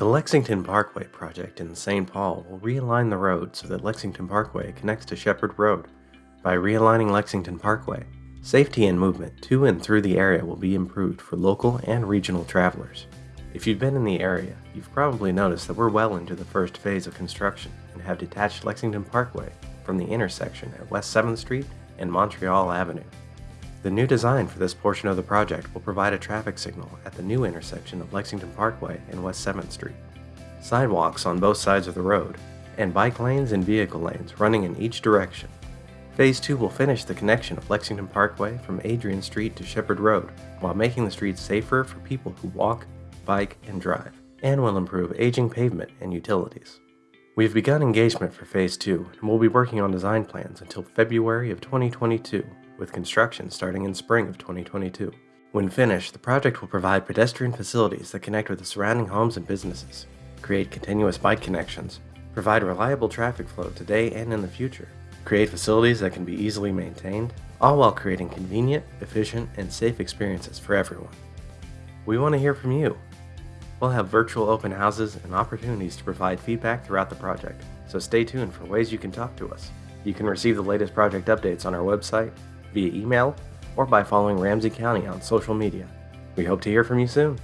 The Lexington Parkway project in St. Paul will realign the road so that Lexington Parkway connects to Shepard Road. By realigning Lexington Parkway, safety and movement to and through the area will be improved for local and regional travelers. If you've been in the area, you've probably noticed that we're well into the first phase of construction and have detached Lexington Parkway from the intersection at West 7th Street and Montreal Avenue. The new design for this portion of the project will provide a traffic signal at the new intersection of Lexington Parkway and West 7th Street. Sidewalks on both sides of the road, and bike lanes and vehicle lanes running in each direction. Phase 2 will finish the connection of Lexington Parkway from Adrian Street to Shepard Road while making the streets safer for people who walk, bike, and drive, and will improve aging pavement and utilities. We've begun engagement for Phase 2 and will be working on design plans until February of 2022 with construction starting in spring of 2022. When finished, the project will provide pedestrian facilities that connect with the surrounding homes and businesses, create continuous bike connections, provide reliable traffic flow today and in the future, create facilities that can be easily maintained, all while creating convenient, efficient, and safe experiences for everyone. We want to hear from you. We'll have virtual open houses and opportunities to provide feedback throughout the project, so stay tuned for ways you can talk to us. You can receive the latest project updates on our website, via email, or by following Ramsey County on social media. We hope to hear from you soon.